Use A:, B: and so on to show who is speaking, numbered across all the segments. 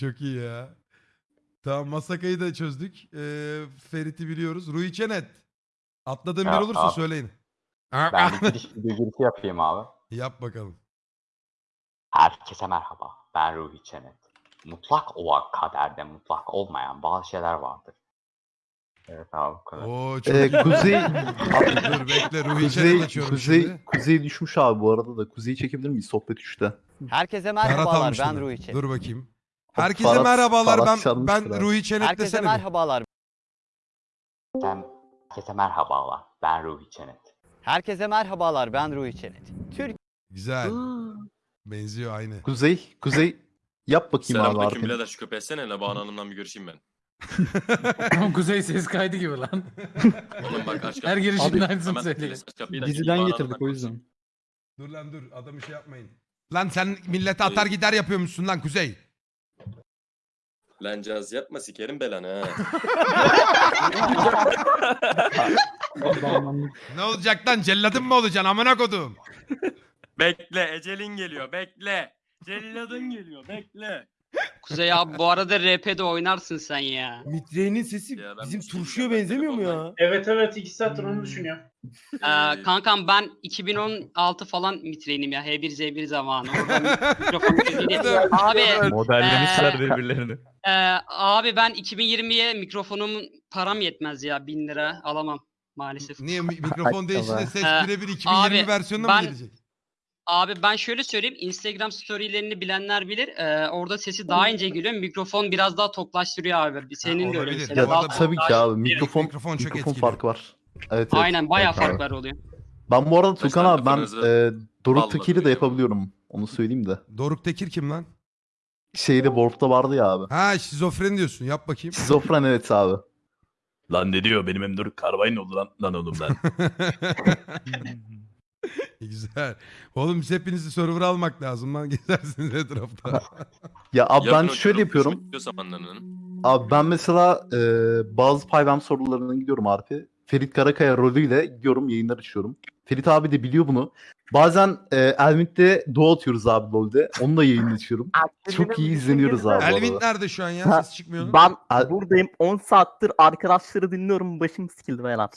A: Çok iyi ya. Tamam Masaka'yı da çözdük. Ee, Ferit'i biliyoruz. Rui Çenet. Atladığım bir
B: Ya,
A: olursa
B: abi.
A: söyleyin.
B: Ben bir giriş bir girişi yapayım abi.
A: Yap bakalım.
B: Herkese merhaba. Ben Ruhi Çenet. Mutlak olan kaderde mutlak olmayan bazı şeyler vardır. Evet abi bu kadar.
A: Oo çok
C: Ee,
A: iyi.
C: kuzey,
A: Dur bekle Rui Çenet
C: kuzey,
A: açıyorum
C: kuzey,
A: şimdi.
C: kuzey düşmüş abi bu arada da. Kuzeyi çekebilir miyiz sohbet 3'te?
D: Herkese
A: Ferhat
D: merhabalar ben
A: bunu.
D: Ruhi Çenet.
A: Dur bakayım. Herkese
C: Ferhat-
A: merhabalar
C: Ferhat
A: ben
C: çalmıştır
A: ben
C: abi.
A: Rui Çenet
D: Herkese
A: desene bir.
D: merhabalar.
B: Herkese merhabalar. Ben Ruhi Çenet.
D: Herkese merhabalar ben Ruhi Çenet. Türk
A: Güzel. Benziyor aynı.
C: Kuzey, kuzey yap bakayım abi
E: Selamünaleyküm birader şu köpeği etsene la Banu Hanım'la bir görüşeyim ben.
F: Kuzey ses kaydı gibi lan.
E: Oğlum bak aç
F: Her girişinde
E: Hemen
F: aynısını söylüyor.
E: aç kapıyı da
G: Diziden getirdik
E: Hanım'la
G: o yüzden.
A: dur lan dur adamı şey yapmayın. Lan sen millete atar gider yapıyormuşsun lan Kuzey.
E: Lan caz yapma sikerim belanı ha.
A: Ne olacak lan celladın mı olacaksın amına kodum.
E: bekle ecelin geliyor bekle. Celladın geliyor bekle.
H: Kuzey abi bu arada RP'de oynarsın sen ya.
G: Mitre'nin sesi
E: Ya ben
G: bizim
E: şey
G: turşuya benzemiyor mu ya?
I: Evet evet iki saattir onu düşünüyorum.
H: Ee, kankam ben 2016 falan mitreynim ya. H1Z1 zamanı. Mikrofon abi
C: Modellemişler birbirlerini.
H: e, abi ben 2020'ye mikrofonumun param yetmez ya. 1000 lira alamam maalesef.
A: Niye mi- mikrofon değişince ses
H: Ee,
A: birebir 2020
H: abi,
A: versiyonuna mı gelecek?
H: Abi ben şöyle söyleyeyim. Instagram storylerini bilenler bilir. Ee, orada sesi daha ince geliyor. Mikrofon biraz daha toklaştırıyor abi. Senin de öyle
A: olabilir.
H: mesela.
A: Ya
H: Daha
A: da
C: Tabii ki abi mikrofon,
A: Mikrofon çok
C: mikrofon farkı var. Evet, evet.
H: Aynen bayağı
C: Evet abi.
H: farklar oluyor.
C: Ben bu arada Tukan abi ben e, Doruk
E: balla
C: Teki'yle de yapabiliyorum. Onu söyleyeyim de.
A: Doruk Tekir kim lan?
C: Şeyde Warp'ta vardı ya abi.
A: Ha şizofren diyorsun yap bakayım.
C: Şizofren evet abi.
J: Lan ne diyor benim hem Doruk Karbay'ın oldu lan, lan oğlum lan.
A: Güzel. Oğlum biz hepinizi server almak lazım lan gezersiniz etrafta.
C: Ya abi ben
E: Yapın o
C: şöyle yapıyorum.
E: zamanlarının.
C: Abi ben mesela e, bazı Payvem sorularına gidiyorum Arpi. Ferit Karakaya rolüyle gidiyorum yayınlar açıyorum. Ferit abi de biliyor bunu. Bazen e, Elmit'te duo atıyoruz abi LoL'de. Onunla yayın açıyorum. Çok iyi izleniyoruz abi.
A: Elvin nerede şu an ya?
G: Ha,
A: Ses çıkmıyor. onun.
G: Ben buradayım 10 saattir arkadaşları dinliyorum başım sikildi beyler.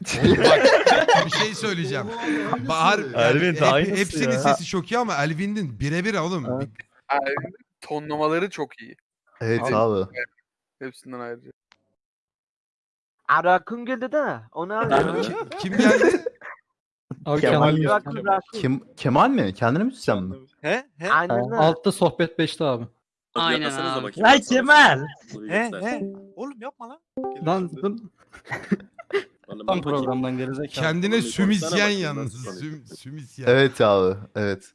A: Bak bir şey söyleyeceğim. Bahar
J: Elvin de
A: hep-
J: aynısı
A: hepsinin
J: ya.
A: sesi çok iyi ama Elvin'in birebir oğlum.
G: Evet.
I: tonlamaları çok iyi.
C: Evet
I: Abi-
C: abi.
I: Hepsinden ayrıca.
G: Arakın geldi de. O ne
A: Kim, kim geldi?
G: Abi
C: Kemal,
G: Kemal.
C: Kim, Kemal mi? Kendine müzisyen mi?
I: He? He?
G: Aynen öyle.
F: Altta sohbet 5'te abi.
H: Aynen abi.
G: Lan Kemal!
I: He he. Oğlum yapma lan.
G: Lan tam programdan gerizekalı.
A: Kendine
E: bakayım
A: yalnız. Süm, sümüsyen.
C: Evet abi. Evet.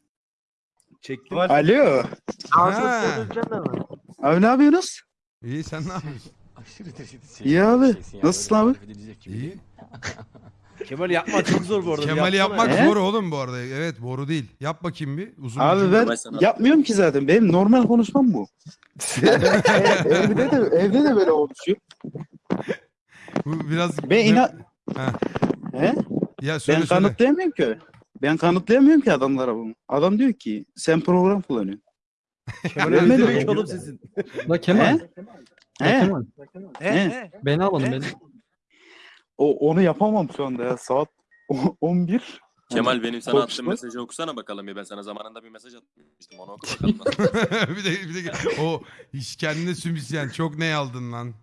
G: Çektim.
I: Alo.
A: Ha.
I: Abi ne yapıyorsunuz?
A: İyi sen ne yapıyorsun?
I: İyi abi. Nasılsın abi?
A: İyi.
G: Kemal yapma çok zor bu arada. Yapsana
A: yapmak
I: ya.
A: zor oğlum bu arada. Evet boru değil. Yap bakayım bir. Uzun
I: Abi ben yapmıyorum ki zaten. Benim normal konuşmam bu. evde de evde de böyle konuşuyor.
A: Bu biraz...
I: Ben inan...
A: Ha.
I: He?
A: Ya
I: Ben
A: söyle söyle.
I: kanıtlayamıyorum ki. Ben kanıtlayamıyorum ki adamlara bunu. Adam diyor ki sen program kullanıyorsun.
G: Kemal
I: mi?
G: demek oğlum sesin.
F: La Kemal.
I: He? He?
F: Kemal.
I: He?
F: Beni alın
I: He?
F: beni.
I: O, onu yapamam şu anda ya. Saat o- 11.
E: Kemal benim sana attığım mesajı okusana bakalım bir ben sana zamanında bir mesaj atmıştım onu oku bakalım.
A: bir de bir de o iş kendine sümüsyen çok ne aldın lan?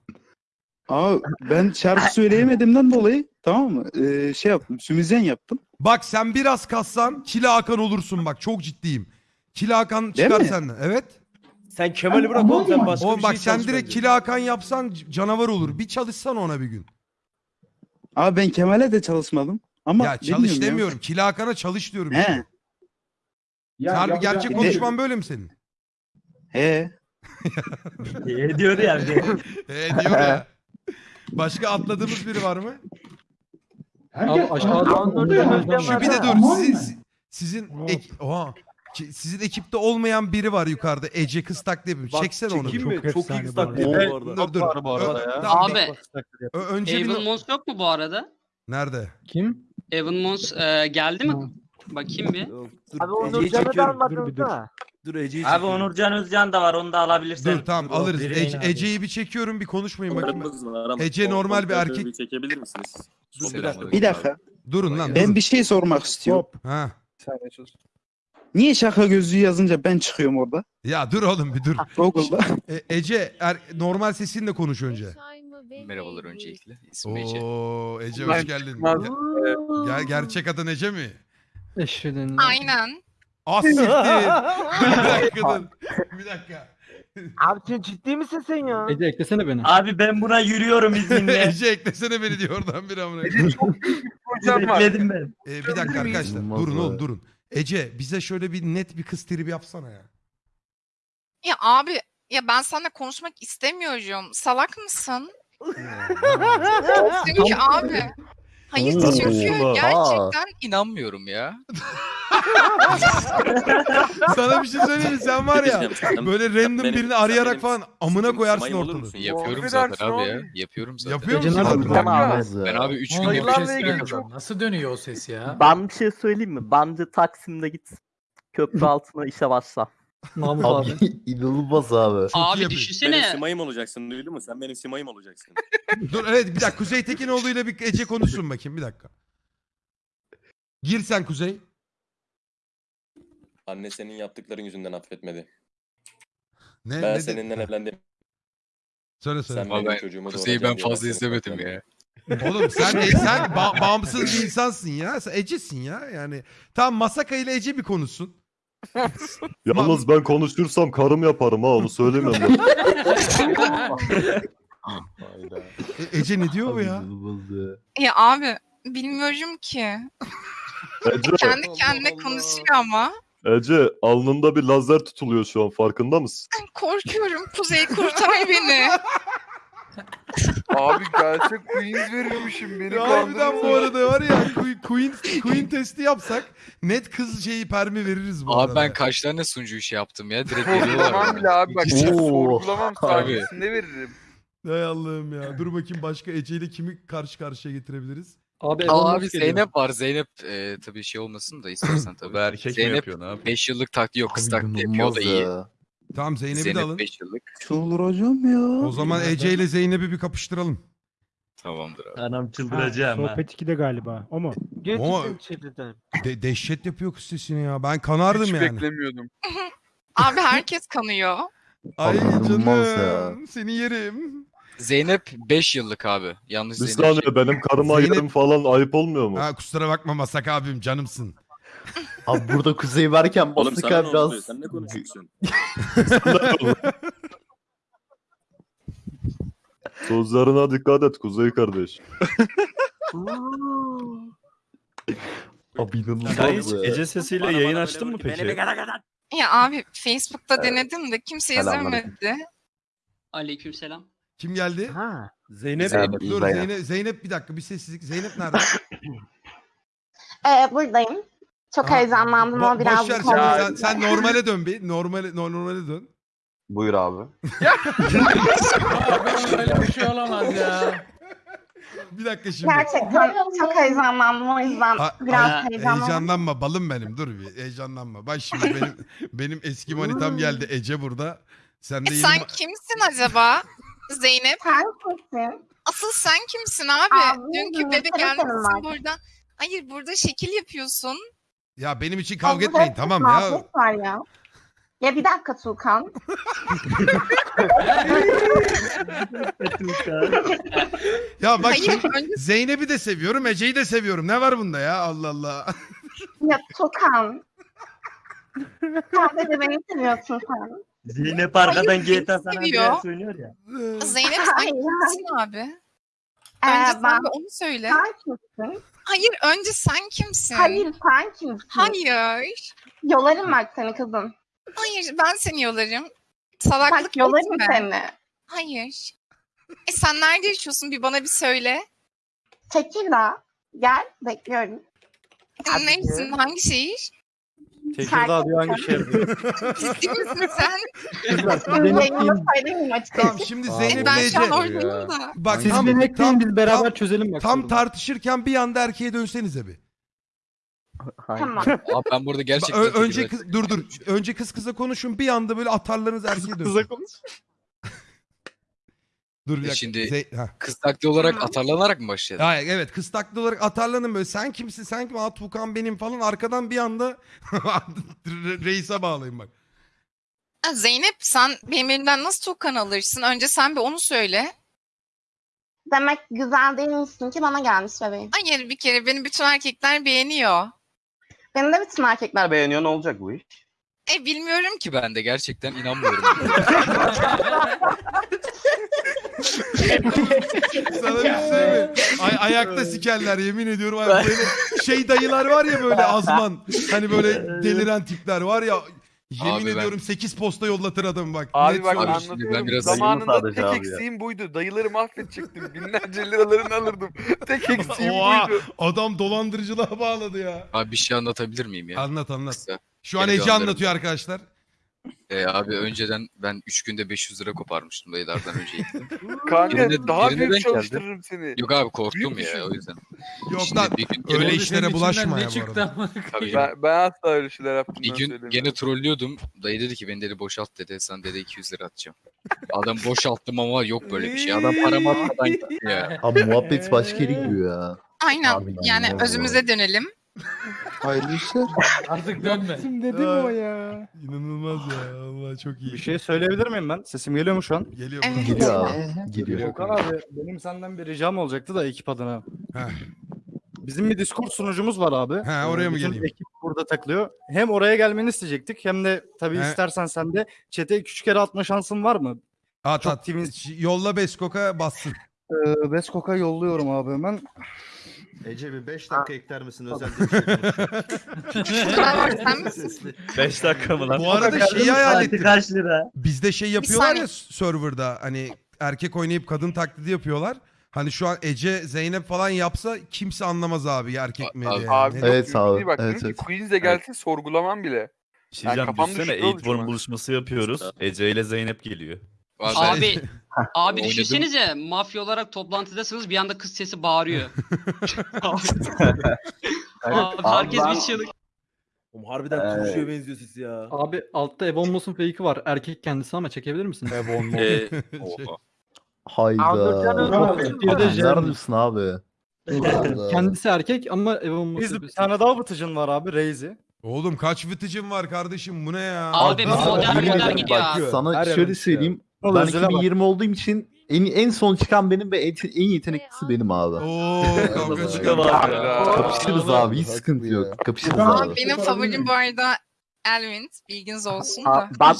I: Ama ben şarkı söyleyemediğimden dolayı tamam mı? Ee, şey yaptım. Sümüzen yaptım.
A: Bak sen biraz kassan Kila Hakan olursun bak çok ciddiyim. Kila Hakan
I: Değil
A: çıkar
I: mi?
A: senden. Evet.
G: Sen Kemal'i bırak oğlum sen başka
A: Oğlum
G: bir
A: bak
G: şey
A: sen
G: çalış
A: direkt
G: bence.
A: Kila Hakan yapsan c- canavar olur. Bir çalışsan ona bir gün.
I: Abi ben Kemal'e de çalışmadım. Ama
A: ya çalış
I: bilmiyorum ya.
A: demiyorum. Kila Hakan'a çalış diyorum. işte.
I: He.
A: Harbi gerçek
I: Ne-
A: konuşman böyle mi senin?
I: He.
G: Ne diyor yani?
A: He diyor ya. Başka atladığımız biri var mı?
F: Abi aşağıda.
A: Şu bir de dur. Sizin, si- sizin ek, oha. Ki- Sizin ekipte olmayan biri var yukarıda. Ece kız taklidi yapıyor.
G: Bak,
A: Çeksene onu.
G: çekeyim
A: bir.
G: mi? Çok iyi taklit bu arada.
A: Dur dur.
G: Var bu arada
A: Ö-
G: ya.
A: tamam,
H: Abi
A: Ö- önce bir...
H: Evan Mons yok mu bu arada?
A: Nerede?
F: Kim?
H: Evan Mons e, geldi mi? Bakayım bir.
G: Abi onu canı da almadın da.
F: Dur Ece'yi
K: Abi Onurcan Özcan da var onu da alabilirsin.
A: Dur tamam alırız. Ece-. Ece'yi bir çekiyorum bir konuşmayın bakayım.
E: Onlarımız var ama
A: Ece normal bir erkek.
E: Çekebilir misiniz?
F: Dur, bir dakika.
I: Bir dakika.
A: Durun lan
I: Ben
A: durun.
I: bir şey sormak istiyorum.
A: Ha.
I: Niye şaka gözlüğü yazınca ben çıkıyorum orada?
A: Ya dur oğlum bir dur.
I: Google'da.
A: E, Ece er, normal sesinle konuş önce.
K: Merhabalar öncelikle. İsmim Ece.
A: Oo Ece hoş geldin. Ge- Ger gerçek adın Ece mi?
F: Eşhedin.
L: Aynen.
A: Ah siktir. bir dakika dur. Bir dakika.
G: Abi sen ciddi misin sen ya?
F: Ece eklesene beni.
K: Abi ben buna yürüyorum izninle.
A: Ece eklesene beni diyor oradan bir amına.
K: Bekledim ben.
A: Ee, bir dakika arkadaşlar.
C: İnanılmaz
A: Durun oğlum durun. Ece bize şöyle bir net bir kız tribi yapsana ya.
L: Ya abi ya ben seninle konuşmak istemiyorum. Salak mısın? Çünkü abi. Hayır
C: Oo,
L: çünkü
C: oha.
L: gerçekten
K: İnanmıyorum ya.
A: Sana bir şey söyleyeyim mi? Sen var ya böyle random
E: benim-
A: birini
E: sen
A: arayarak
E: benim
A: falan amına koyarsın
E: olur
A: ortalığı.
E: musun?
K: Yapıyorum zaten abi ya. Yapıyorum zaten.
A: Yapıyor musun? harbiden?
C: İnanılmaz ya.
K: Ben abi 3 gün
G: Hayır ne geçiyor?
F: Nasıl dönüyor o ses ya?
G: Ben bir şey söyleyeyim mi? Bence Taksim'de git. Köprü altına işe başla.
F: Mahmut abi.
C: Abi inanılmaz abi.
A: Çok iyi
H: Abi
A: yapıyor.
E: Benim
H: düşünsene.
E: simayım olacaksın duydun mu? Sen benim simayım olacaksın.
A: Dur evet bir dakika Kuzey Tekinoğlu ile bir Ece konuşsun bakayım bir dakika. Gir sen Kuzey.
E: Anne senin yaptıkların yüzünden affetmedi.
A: Ne,
E: Ben
A: ne de-
E: seninle evlendim.
A: Söyle söyle.
E: Sen benim çocuğumu
K: Kuzeyi ben
E: doğuracaksın diye
K: fazla
E: seni
K: izlemedim ya.
A: Oğlum sen e, sen ba- bağımsız bir insansın ya. Sen Ece'sin ya. Yani tam Masaka ile Ece bir konuşsun.
J: Yalnız ben konuşursam karım yaparım ha onu söylemem ben.
E: Hayda.
A: E, Ece ne diyor bu ya.
C: Ya
L: abi bilmiyorum ki.
J: Ece,
L: Kendi kendine konuşuyor ama.
J: Ece alnında bir lazer tutuluyor şu an farkında mısın?
L: Korkuyorum. Kuzey kurtar beni.
I: Abi gerçek Queens verirmişim beni
A: harbiden bu arada var ya Queen, Queen, Queen testi yapsak net kız şeyi permi veririz bu arada.
K: kaç tane sunucu işi yaptım ya. Direkt veriyorlar.
I: bile abi bak
C: Oo.
I: sorgulamam
K: Abi.
I: sayesinde veririm.
A: Hay Allah'ım ya. Dur bakayım başka Ece ile kimi karşı karşıya getirebiliriz?
F: Abi Elon Musk geliyor.
K: var. Zeynep e, tabii şey olmasın da istersen tabii.
J: erkek
K: Zeynep-
J: mi yapıyorsun abi?
K: 5 yıllık taktiği yok. Kız
C: Abi
K: taklidi yapıyor o da iyi.
C: ya.
A: Tamam Zeynep'i de alın.
K: Zeynep 5 yıllık.
I: Çıldıracağım ya.
A: O zaman Ece ile Zeynep'i bir kapıştıralım.
K: Tamamdır abi. Anam çıldıracağım ha.
F: 2'de galiba. O mu?
A: Ama de- dehşet yapıyor kız sesini ya. Ben kanardım yani.
I: beklemiyordum.
L: Abi herkes kanıyor.
A: Ay
C: inanılmaz
A: canım. Seni yerim.
K: Zeynep 5 yıllık abi. Yanlış
J: Bir
K: Zeynep.
J: saniye benim karıma
A: Zeynep-
J: yerim falan ayıp olmuyor mu?
A: Ha kusura bakma Masak abim canımsın.
C: Abi burada kuzey varken
E: Oğlum
C: bastık
E: sana
C: abi
E: ne
C: biraz.
E: Sen ne konuşuyorsun?
J: Sözlerine dikkat et Kuzey kardeş.
C: Abi inanılmaz ya.
F: Gece sesiyle yayın açtın mı peki?
L: Ya abi Facebook'ta denedim de kimse
C: Selamünaleyküm.
L: izlemedi.
H: Aleykümselam.
A: Kim geldi?
G: Ha.
F: Zeynep.
C: Zeynep.
A: Dur
C: Zeynep.
A: Zeynep, Zeynep bir dakika bir sessizlik. Zeynep nerede?
L: Ee, buradayım. Çok heyecanlandım ama biraz
A: boş ver şimdi. Sen, sen normale dön bir. Normale, normale dön.
C: Buyur abi.
F: Öyle bir şey olamaz ya.
A: Bir dakika şimdi.
L: Gerçekten çok heyecanlandım o yüzden
A: Ha-
L: biraz
A: ha-
L: heyecanlandım.
A: heyecanlanma balım benim dur bir heyecanlanma. Bak şimdi benim benim eski manitam geldi Ece burada. Sen de
L: E,
A: yeni
L: sen
A: ma-
L: kimsin acaba? Zeynep. Sen kimsin? Asıl sen kimsin abi? Dünkü bebek gelmişsin burada. Hayır burada şekil yapıyorsun.
A: Ya benim için kavga etmeyin tamam ya.
L: var ya. Ya bir dakika Tuğkan.
A: Ya bak
L: Hayır önce
A: Zeynep'i de seviyorum Ece'yi de seviyorum. Ne var bunda ya Allah Allah.
L: ya Tuğkan. Sen de beni seviyorsun sen.
K: Zeynep
L: arkadan GTA San Andreas
K: söylüyor ya.
L: Zeynep sen kimsin abi? Önce sen bir onu söyle. Sen kimsin? Hayır önce sen kimsin? Hayır sen kimsin? Hayır. Yolarım bak seni kızım. Hayır ben seni yolarım. Salaklık bak, yolarım seni. Hayır. E sen nerede yaşıyorsun bir bana bir söyle. Tekirdağ. Gel bekliyorum. Neresin? Hangi şehir?
F: Tekirdağ diyor hangi şehir diyor.
L: Ciddi misin sen?
F: Benim
L: söyleyeyim
A: Tamam şimdi Zeynep
L: ben
A: ile
L: şu an oradayım da.
A: Bak
F: Siz
A: tam, tam,
F: biz beraber
A: tam,
F: çözelim bak.
A: tam
F: sorunu.
A: tartışırken bir anda erkeğe dönsenize bir.
G: Hayır.
L: Tamam.
K: Abi ben burada gerçekten...
A: Ö- önce kız, dur dur. Önce kız kıza konuşun. Bir anda böyle atarlarınız erkeğe dönsün.
C: konuş.
A: Dur bir
K: E
A: dakika.
K: şimdi-
A: Ze- ha.
K: Kız taktiği olarak atarlanarak mı başlayalım?
A: Ha, evet kız taklı olarak atarlanın böyle. Sen kimsin sen kim? Aa Tukan benim falan. Arkadan bir anda re- reise bağlayın bak.
L: Ha, Zeynep sen benim elimden nasıl Tukan alırsın? Önce sen bir onu söyle.
M: Demek güzel değilmişsin ki bana gelmiş bebeğim.
L: Hayır bir kere beni bütün erkekler beğeniyor.
M: Beni de bütün erkekler
F: beğeniyor ne olacak bu iş?
L: E bilmiyorum ki.
K: Ben de gerçekten inanmıyorum.
A: Sana bir şey mi? Ay, ayakta sikerler yemin ediyorum. Ay, böyle şey dayılar var ya böyle azman. Hani böyle deliren tipler var ya. Yemin
K: Abi ben-
A: ediyorum 8 posta yollatır adam bak.
F: Abi
A: Net
F: bak
A: söylüyorum.
K: Abi şimdi ben
F: anlatıyorum.
K: biraz
F: Zamanında
C: sadece
F: tek
C: abi ya.
F: eksiğim buydu. Dayıları mahvedecektim. Binlerce liralarını alırdım. Tek eksiğim
A: Oha,
F: buydu.
A: adam dolandırıcılığa bağladı ya.
K: Abi bir şey anlatabilir miyim ya?
A: Anlat anlat.
K: Kısa.
A: Şu an
K: Geri
A: Ece
K: gönderim.
A: anlatıyor arkadaşlar.
K: Ee, abi önceden ben 3 günde 500 lira koparmıştım dayılardan önce.
F: Kanka
K: Birine-
F: daha
K: birine
F: büyük
K: denk geldi.
F: çalıştırırım seni.
K: Yok abi korktum
F: Büyük
K: ya
F: düşün.
K: o yüzden.
A: Yok
K: Şimdi
A: lan
K: bir gün
A: öyle işlere bulaşma ya bu arada.
K: tabii
F: Ben, ben asla öyle şeyler yaptım.
K: bir gün gene trollüyordum. Dayı dedi ki beni dedi boşalt dedi. Sen dedi 200 lira atacağım. Adam boşalttım ama yok böyle bir şey. Adam paramı atmadan gitti ya.
C: Abi muhabbet başka yere gidiyor ya.
L: Aynen.
C: Abi,
L: yani
C: Allah
L: özümüze dönelim.
I: Hayırlı işler.
F: Artık dönme.
A: dedim o ya. İnanılmaz ya. Allah çok iyi.
F: Bir şey söyleyebilir miyim ben? Sesim geliyor mu şu an?
A: Geliyor.
L: Evet.
C: Geliyor abi. Geliyor.
F: Okan abi benim senden bir ricam olacaktı da ekip adına.
A: Heh.
F: Bizim bir Discord sunucumuz var abi.
A: He, oraya mı
F: Bütün
A: geleyim?
F: ekip burada takılıyor. Hem oraya gelmeni isteyecektik hem de tabii
A: He.
F: istersen sen de chat'e küçük kere atma şansın var mı?
A: At
F: Çok
A: at.
F: temiz.
A: Yolla Beskok'a bassın.
F: Ee, Beskok'a yolluyorum abi hemen.
J: Ece bir 5 dakika ekler misin özel bir şey konuşacağım.
L: Bravo, sen misin?
F: 5 dakika mı
A: Bu arada şeyi hayal ettim.
F: kaç lira?
A: Bizde şey yapıyorlar ya serverda hani erkek oynayıp kadın taklidi yapıyorlar. Hani şu an Ece, Zeynep falan yapsa kimse anlamaz abi erkek mi
K: Abi-
A: diye.
F: Abi çok
C: Evet, sağ ol.
F: bak.
C: Evet, evet.
F: Queens de gelse sorgulamam bile.
J: Şey
F: Yani kafamda
J: düşünsene
F: şurada
J: Eğitborn
F: oluşma.
J: buluşması yapıyoruz. Ece ile Zeynep geliyor.
K: Abi,
H: Abi abi düşünsenize mafya olarak toplantıdasınız bir anda kız sesi bağırıyor. abi, herkes bir çığlık.
F: Oğlum harbiden
C: konuşuyor
F: benziyor sesi ya.
N: Abi altta Evon Moss'un fake'i var. Erkek kendisi ama çekebilir misin?
F: Ebon
K: Ee,
A: Şey-.
C: Hayda.
N: Jeremy.
C: neredesin abi?
N: Kendisi erkek ama Evon Moss
F: Biz bir tane daha vıtıcın var abi Reizi.
A: Oğlum kaç vıtıcım var kardeşim bu ne ya?
H: Abi
C: yemin
H: modern
C: ederim
H: gidiyor
C: bak,
H: abi.
C: Sana
F: Her
C: şöyle söyleyeyim. Ben
F: özele bak.
C: 2020 olduğum için en, en son çıkan benim ve en, en yeteneklisi benim abi.
A: Oo kavga.
C: Kapışırız abi hiç sıkıntı yok. Kapışırız abi.
L: benim favorim bu arada Elvin. Bilginiz olsun da.
G: ben.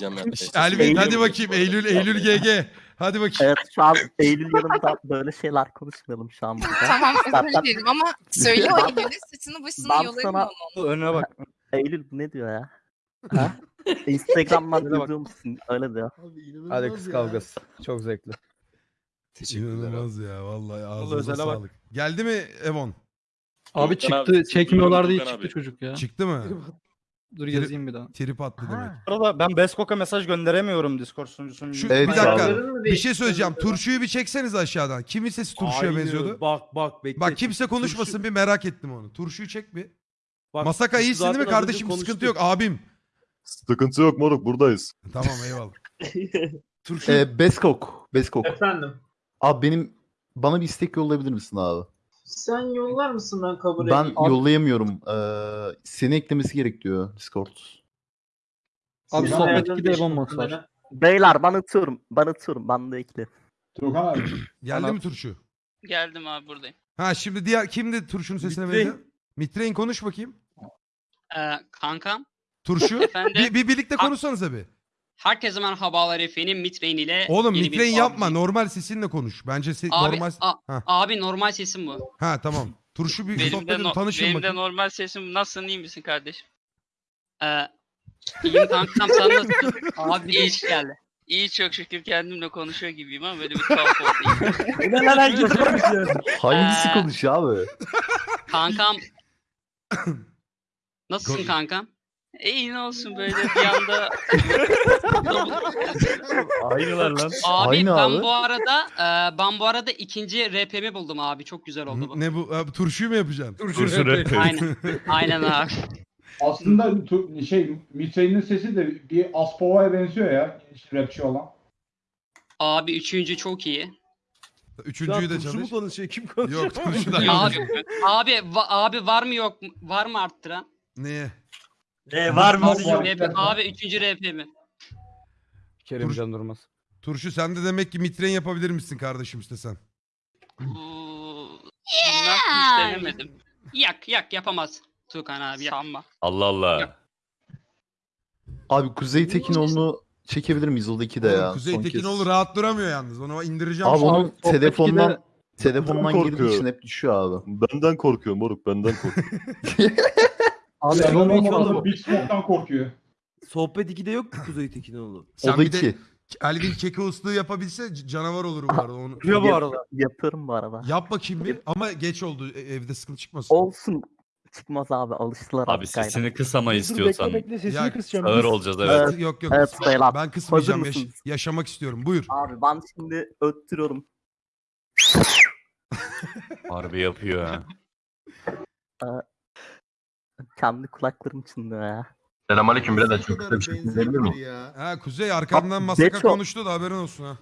A: Elvin hadi bakayım Eylül Eylül GG. Hadi bakayım.
G: Evet şu an Eylül yanında böyle şeyler konuşmayalım şu an burada.
L: Tamam özür dilerim ama söyle o Eylül'e saçını başını
G: Ben
L: yolarım
G: sana-.
F: Önüne bak.
G: Eylül bu ne diyor ya? Ha? Instagram'dan
F: Öyle bak.
G: musun? Öyle diyor.
F: Hadi kız kavgası. Çok zevkli.
K: Teşekkürler abi.
A: İnanılmaz ya vallahi ağzınıza
F: özele bak.
A: sağlık. Geldi mi Evon?
N: Abi
E: Furkan
N: çıktı.
E: abi,
N: Çekmiyorlar diye çıktı
E: abi.
N: çocuk ya.
A: Çıktı mı?
N: Dur yazayım bir daha.
A: Trip attı demek.
F: Bu arada ben Beskok'a mesaj gönderemiyorum Discord sunucusunun.
A: Şu,
C: Evet,
A: bir dakika. Bir şey söyleyeceğim. Turşuyu bir çekseniz aşağıdan. Kimin sesi turşuya benziyordu?
F: Bak bak bekle.
A: Bak kimse konuşmasın bir merak ettim onu. Turşuyu çek bir.
F: Bak,
A: Masaka iyisin değil mi
F: zaten az
A: kardeşim? Sıkıntı
F: konuştuk.
A: yok abim.
J: Sıkıntı yok moruk buradayız.
A: Tamam eyvallah.
F: Turşu.
C: Ee, Beskok. Beskok.
O: Efendim.
C: Abi benim bana bir istek yollayabilir misin abi?
O: Sen yollar mısın ben kabul
C: Ben
O: edeyim?
C: yollayamıyorum. Ee, seni eklemesi gerek diyor Discord.
N: Abi
O: Sinan
N: sohbet
O: Erdem
N: 2'de Evon
O: Beşiktaş'ın
N: Moss var.
O: bana-
G: Beyler ben atıyorum. Ben atıyorum. Ben de ekle.
O: Turkan abi.
A: Geldi mi turşu?
H: Geldim abi buradayım.
A: Ha şimdi diğer kimdi turşunun sesine
F: Mitrein.
A: benziyor? Mitrein konuş bakayım.
H: Ee, kankam
A: Turşu.
H: efendim
A: bir, bir birlikte konuşsanız bir.
H: herkese merhabalar efendim Mitrain ile
A: Oğlum
H: yeni bir
A: Mitrein yapma. Normal sesinle konuş. Bence se-
H: Abi,
A: normal.
H: a-
A: Ha.
H: abi normal sesim bu.
A: Ha tamam. Turşu bir sohbet edin tanışın bakayım.
H: normal sesim nasılsın iyi misin kardeşim? Ee, iyiyim kankam sen nasılsın? abi bir iş geldi. İyi çok şükür kendimle konuşuyor gibiyim ama böyle bir tuhaf oldu.
C: Hangisi
H: Ee,
C: konuşuyor abi?
H: kankam Nasılsın
A: Kon-
H: kankam? E iyi ne olsun böyle bir anda.
J: Aynılar lan.
H: Abi
C: Aynı
H: ben
C: abi.
H: bu arada e, ben bu arada ikinci RP'mi buldum abi. Çok güzel oldu bu.
A: Ne bu? Abi, turşuyu mu yapacaksın?
J: Turşu rap.
H: Aynen. Aynen abi.
O: Aslında tu- şey Mitre'nin sesi de bir Aspova'ya benziyor ya. Rapçi olan.
H: Abi üçüncü çok iyi.
A: Üçüncüyü de çalış.
P: konuşuyor? Kim konuşuyor?
A: Yok turşudan.
H: abi abi va- abi var mı yok mu? Var mı arttıran?
A: Neye?
P: Ne var mı?
H: RP, abi üçüncü RP mi?
N: Kerimcan Durmaz.
A: Turşu sen de demek ki mitren yapabilir misin kardeşim istesen.
H: Bu... Bilmem hiç denemedim. Yak yak yapamaz. Tukan abi sanma.
J: Allah Allah.
C: Abi Kuzey Tekinoğlu'nu çekebilir miyiz? O da iki de ya.
A: Kuzey
C: son kez.
A: Tekinoğlu rahat duramıyor yalnız. Onu indireceğim.
C: Abi onun
N: sohbet
C: telefondan telefondan
J: Ben
C: girdiği için hep düşüyor abi.
J: Benden korkuyor moruk benden korkuyor.
N: Abi
O: Sen
N: Elon Musk
O: olmadan
N: var.
O: Big Smoke'dan korkuyor.
P: Sohbet 2'de yok ki Kuzey Tekinoğlu.
A: Sen
C: o da
A: bir de
C: iki.
A: Elvin Kekoğlu'yu yapabilse c- canavar olur bu arada. Onu.
P: Yapıyor bu arada.
G: Yaparım bu arada.
A: Yap bakayım bir ama geç oldu e- evde sıkıntı çıkmasın.
G: Olsun. Çıkmaz abi alıştılar
J: Abi
G: artık aynen.
J: sesini kısama istiyorsan.
A: sesini Ya, kısacağım.
J: Ağır olacağız evet.
G: Evet.
A: Yok yok.
G: Evet, beyler.
A: ben kısmayacağım.
G: Hazır
A: Yaş-
G: mısınız?
A: yaşamak istiyorum. Buyur.
G: Abi ben şimdi öttürüyorum.
J: Harbi yapıyor ha.
G: Kendi kulaklarım çınlıyor ya.
E: Selamünaleyküm birader çok kısa bir şey söyleyebilir miyim?
A: Ha Kuzey arkamdan masaka
G: Beço.
A: konuştu da haberin olsun ha.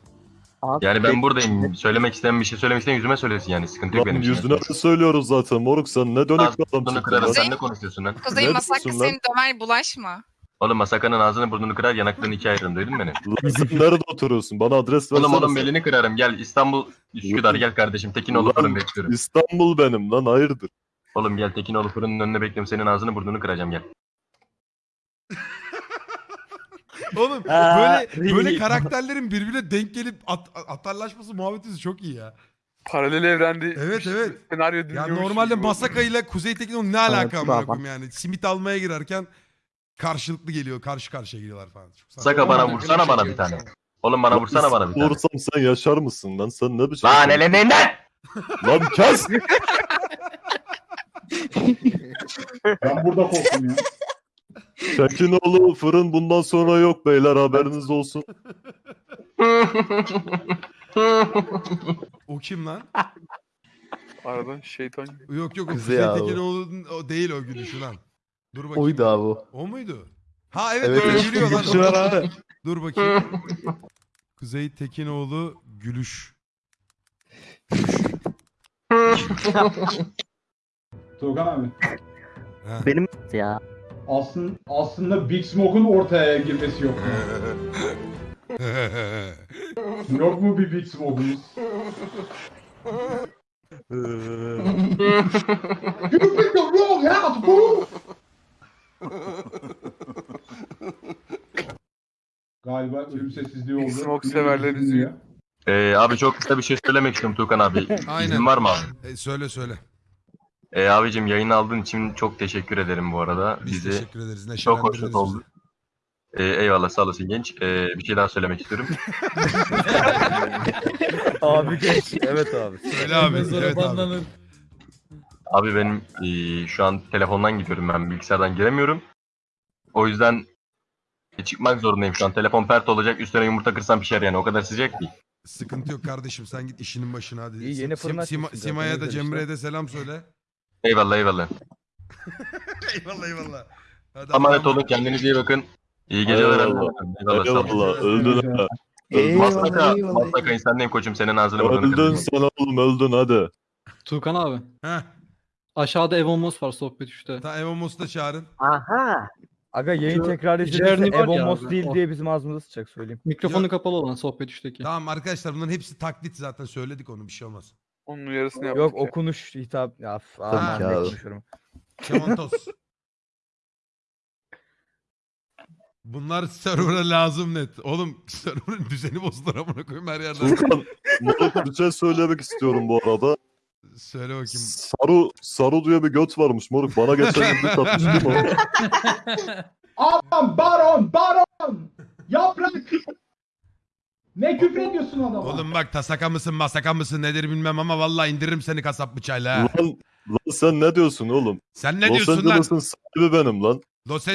G: Abi,
E: Yani ben buradayım. Söylemek isteyen bir şey söylemek isteyen yüzüme söylesin yani. Sıkıntı yok
J: Lan
E: benim için.
J: yüzüne de söylüyoruz zaten moruk sen ne dönük bir adamsın.
E: kırarım.
J: lan.
E: Sen ne konuşuyorsun lan?
L: Kuzey
J: Ne
L: Masaka
J: diyorsun lan?
L: seni döver bulaşma.
E: Oğlum Masaka'nın ağzını burnunu kırar yanaklarını ikiye ayırırım duydun mu beni?
J: Lan sen nerede oturuyorsun? Bana adres versene.
E: Oğlum oğlum
J: sen.
E: belini kırarım gel İstanbul Üsküdar gel kardeşim Tekinoğlu
J: Ulan,
E: fırın bekliyorum.
J: İstanbul benim lan hayırdır.
E: Oğlum gel Tekinoğlu fırının önüne bekliyorum senin ağzını burnunu kıracağım gel.
A: Oğlum
P: Aa,
A: böyle böyle
P: iyi.
A: karakterlerin birbirine denk gelip at, atarlaşması muhabbeti çok iyi ya.
F: Paralel evrende
A: Evet, evet.
F: senaryo
A: Ya
F: dinliyormuş
A: normalde
F: gibi oldu.
A: Masaka ile Kuzey Tekinoğlu ne alaka
G: Evet,
A: amına koyayım yani. Simit almaya girerken karşılıklı geliyor. Karşı karşıya geliyorlar falan. Çok saçma.
E: Masaka bana vursana bana bir tane. Oğlum bana vursana bana bir tane.
J: Vursam sen yaşar mısın lan? Sen ne biçim?
E: Lan eleninden!
J: Lan kes!
O: Ben burada korktum ya.
J: Tekinoğlu fırın bundan sonra yok beyler haberiniz olsun.
A: O kim lan?
F: Aradan şeytan.
A: Yok yok o
C: Kuzey
A: Kuzey
C: abi.
A: Tekinoğlu'nun o değil o gülüşü lan. Dur bakayım.
C: Oydu abi o.
A: O muydu? Ha evet,
C: Evet,
A: öyle
C: evet.
A: gülüyor lan.
J: Gülüşü var abi.
A: Dur bakayım. Kuzey Tekinoğlu gülüş.
O: Tuğkan abi.
A: Ha.
G: Benim ya.
O: Aslında, aslında Big Smoke'un ortaya girmesi yok. yok mu bir Big Smoke'umuz? You picked the wrong house, boo! Galiba ölüm sessizliği oldu.
F: Big Smoke severler
O: dinliyor.
E: Ee, abi çok kısa bir şey söylemek istiyorum Tuğkan abi.
A: Aynen.
E: İzin var mı abi?
A: E, söyle söyle.
E: Ee, abicim yayını aldığın için çok teşekkür ederim bu arada.
A: Biz
E: Bizi
A: teşekkür ederiz.
E: çok hoşnut oldu. Ee, eyvallah sağ olasın genç. Ee, bir şey daha söylemek istiyorum.
P: Abi geç. Evet abi.
A: Söyle abi. Evet abi.
E: Abi benim ee, şu an telefondan gidiyorum ben bilgisayardan giremiyorum. O yüzden e, çıkmak zorundayım şu an. Telefon pert olacak üstüne yumurta kırsam pişer yani o kadar sıcak değil.
A: Sıkıntı yok kardeşim. Sen git işinin başına hadi.
P: İyi, yeni
A: Sim-
P: fırın
A: Sima-
P: açmışsın zaten,
A: Sima'ya da
P: güzel
A: Cemre'ye de selam söyle.
E: Eyvallah eyvallah.
A: eyvallah eyvallah. Hadi Allah'a
E: olun kendinize iyi bakın. İyi geceler.
J: Eyvallah.
E: Eyvallah. sağ olun.
J: Eyvallah öldün ha.
E: Masaka, Masaka insandayım koçum senin ağzını burnunu
J: Öldün sen oğlum öldün hadi.
N: Tuğkan abi.
A: Heh.
N: Aşağıda Evon Moss var sohbet 3'te.
A: Ta Evo Mos'u da çağırın.
G: Aha.
P: Aga yayın
N: Şu
P: tekrar
N: Journey
P: izlenirse
N: var
P: Ebon
N: ya
P: Moss
N: abi,
P: değil
N: o.
P: diye bizim ağzımıza sıçacak söyleyeyim.
N: Mikrofonu kapalı olan sohbet 3'teki.
A: Tamam arkadaşlar bunların hepsi taklit zaten söyledik onu bir şey olmaz.
F: Onun uyarısını yaptık.
P: Yok
F: ya.
P: okunuş hitap. Ya, f-
A: Tabii
P: aman
C: ki
P: ne
C: abi.
P: konuşuyorum.
A: Kemontos. Bunlar server'a lazım net. Oğlum server'ın düzeni bozdular amına koyayım her yerden.
J: Furkan moruk bir şey söylemek istiyorum bu arada.
A: Söyle bakayım.
J: Saru, Saru diye bir göt varmış moruk. Bana geçen gün bir tatmıştı mı?
O: Aman baron baron! Yaprak! Ne küfür ediyorsun adama?
A: Oğlum bak tasaka mısın masaka mısın nedir bilmem ama vallahi indiririm seni kasap bıçağıyla ha.
J: Lan, lan sen ne diyorsun oğlum?
A: Sen ne
J: Los
A: diyorsun lan?
J: Angeles'ın sahibi benim lan.
A: Los